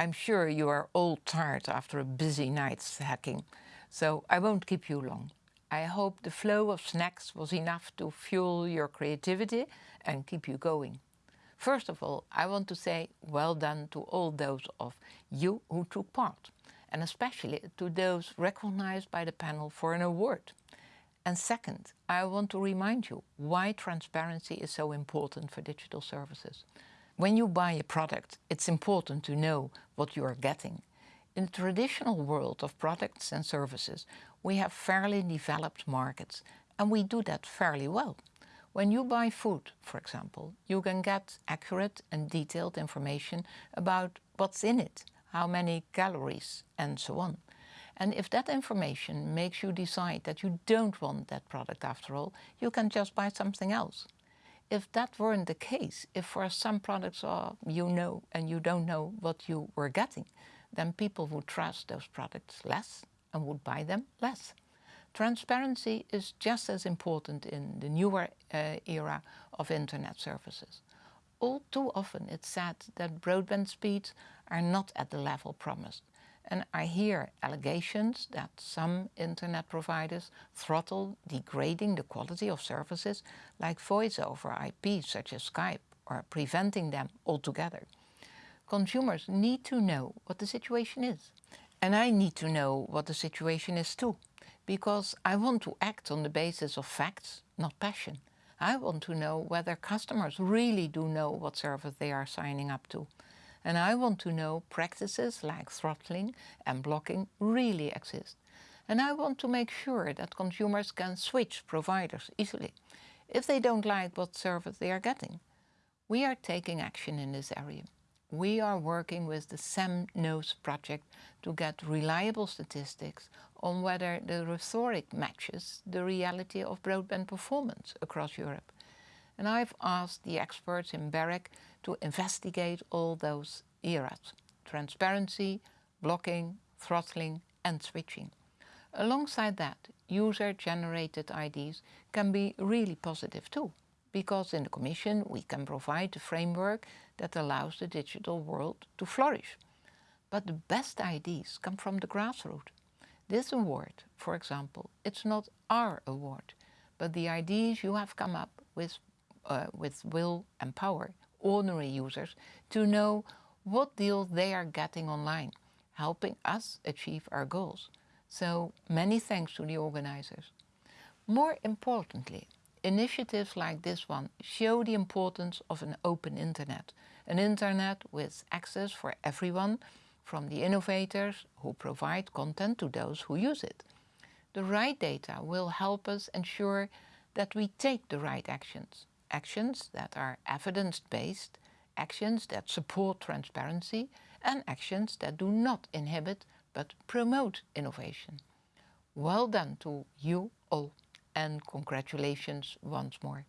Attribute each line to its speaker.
Speaker 1: I'm sure you are all tired after a busy night's hacking, so I won't keep you long. I hope the flow of snacks was enough to fuel your creativity and keep you going. First of all, I want to say well done to all those of you who took part, and especially to those recognized by the panel for an award. And second, I want to remind you why transparency is so important for digital services. When you buy a product, it's important to know what you are getting. In the traditional world of products and services, we have fairly developed markets, and we do that fairly well. When you buy food, for example, you can get accurate and detailed information about what's in it, how many calories, and so on. And if that information makes you decide that you don't want that product after all, you can just buy something else if that weren't the case, if for some products uh, you know and you don't know what you were getting, then people would trust those products less and would buy them less. Transparency is just as important in the newer uh, era of internet services. All too often it's said that broadband speeds are not at the level promised and I hear allegations that some internet providers throttle degrading the quality of services like voice over IP such as Skype or preventing them altogether. Consumers need to know what the situation is. And I need to know what the situation is too, because I want to act on the basis of facts, not passion. I want to know whether customers really do know what service they are signing up to and I want to know practices like throttling and blocking really exist. And I want to make sure that consumers can switch providers easily if they don't like what service they are getting. We are taking action in this area. We are working with the SamKnows project to get reliable statistics on whether the rhetoric matches the reality of broadband performance across Europe and I've asked the experts in BEREC to investigate all those eras, transparency, blocking, throttling and switching. Alongside that, user-generated IDs can be really positive too, because in the Commission we can provide a framework that allows the digital world to flourish. But the best IDs come from the grassroots. This award, for example, it's not our award, but the ideas you have come up with uh, with will and power, ordinary users, to know what deals they are getting online, helping us achieve our goals. So many thanks to the organizers. More importantly, initiatives like this one show the importance of an open internet, an internet with access for everyone, from the innovators who provide content to those who use it. The right data will help us ensure that we take the right actions actions that are evidence-based, actions that support transparency, and actions that do not inhibit but promote innovation. Well done to you all and congratulations once more.